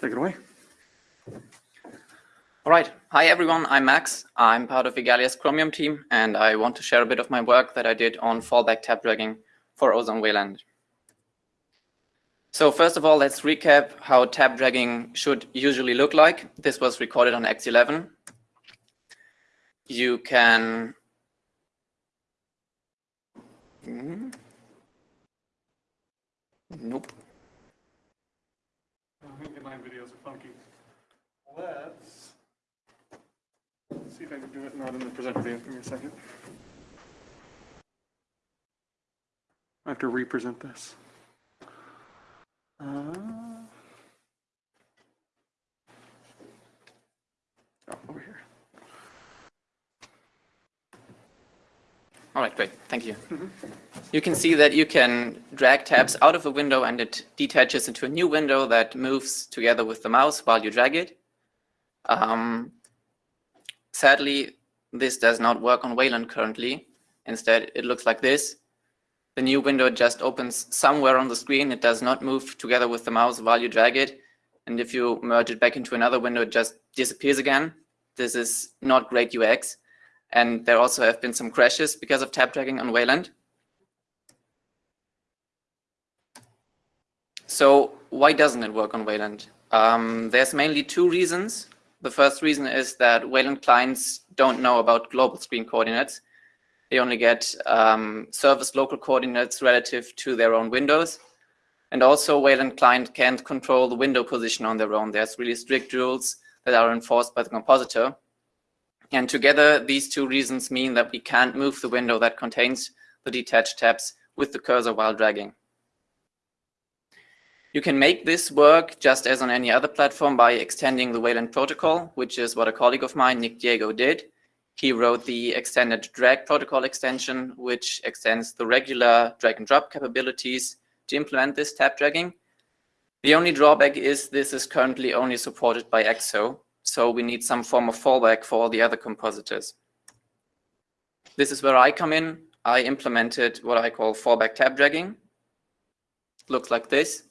Take it away. All right. Hi, everyone. I'm Max. I'm part of Igalia's Chromium team, and I want to share a bit of my work that I did on fallback tab dragging for Ozone Wayland. So first of all, let's recap how tab dragging should usually look like. This was recorded on X11. You can... Hmm. Nope. Videos are funky. Let's see if I can do it not in the presenter. Give me a second. I have to represent this. All right, great. Thank you. You can see that you can drag tabs out of a window and it detaches into a new window that moves together with the mouse while you drag it. Um, sadly, this does not work on Wayland currently. Instead, it looks like this. The new window just opens somewhere on the screen. It does not move together with the mouse while you drag it. And if you merge it back into another window, it just disappears again. This is not great UX. And there also have been some crashes because of tab dragging on Wayland. So why doesn't it work on Wayland? Um, there's mainly two reasons. The first reason is that Wayland clients don't know about global screen coordinates. They only get um, surface local coordinates relative to their own windows. And also Wayland client can't control the window position on their own. There's really strict rules that are enforced by the compositor. And together, these two reasons mean that we can't move the window that contains the detached tabs with the cursor while dragging. You can make this work just as on any other platform by extending the Wayland protocol, which is what a colleague of mine, Nick Diego, did. He wrote the extended drag protocol extension, which extends the regular drag and drop capabilities to implement this tab dragging. The only drawback is this is currently only supported by EXO, so we need some form of fallback for all the other compositors. This is where I come in. I implemented what I call fallback tab dragging. Looks like this.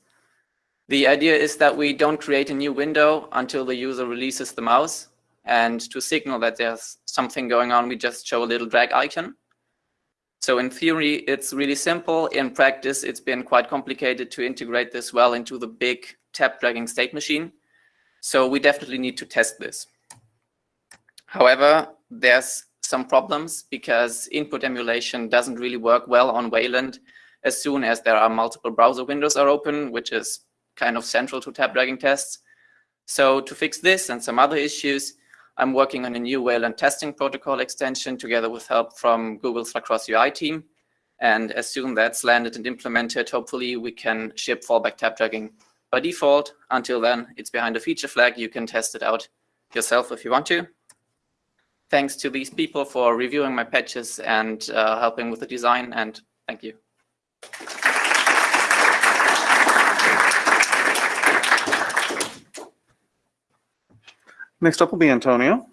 The idea is that we don't create a new window until the user releases the mouse. And to signal that there's something going on, we just show a little drag icon. So in theory, it's really simple. In practice, it's been quite complicated to integrate this well into the big tab dragging state machine. So we definitely need to test this. However, there's some problems because input emulation doesn't really work well on Wayland as soon as there are multiple browser windows are open, which is kind of central to tab dragging tests. So to fix this and some other issues, I'm working on a new Wayland testing protocol extension together with help from Google's Lacros UI team. And as soon that's landed and implemented, hopefully we can ship fallback tab dragging by default. Until then, it's behind a feature flag. You can test it out yourself if you want to. Thanks to these people for reviewing my patches and uh, helping with the design, and thank you. Next up will be Antonio.